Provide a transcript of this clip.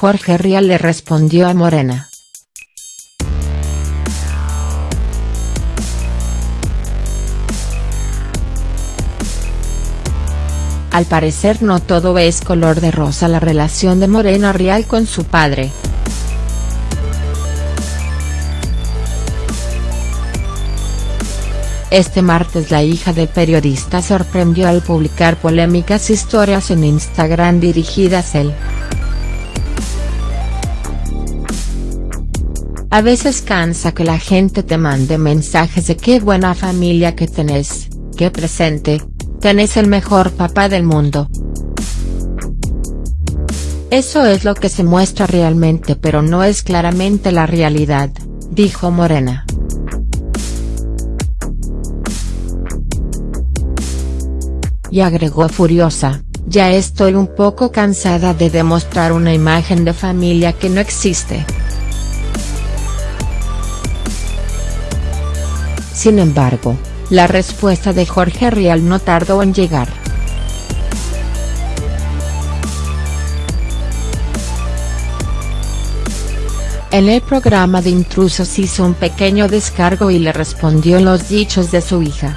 Jorge Rial le respondió a Morena. Al parecer no todo es color de rosa la relación de Morena Rial con su padre. Este martes la hija del periodista sorprendió al publicar polémicas historias en Instagram dirigidas él. A veces cansa que la gente te mande mensajes de qué buena familia que tenés, qué presente, tenés el mejor papá del mundo. Eso es lo que se muestra realmente pero no es claramente la realidad, dijo Morena. Y agregó furiosa, ya estoy un poco cansada de demostrar una imagen de familia que no existe. Sin embargo, la respuesta de Jorge Rial no tardó en llegar. En el programa de intrusos hizo un pequeño descargo y le respondió los dichos de su hija.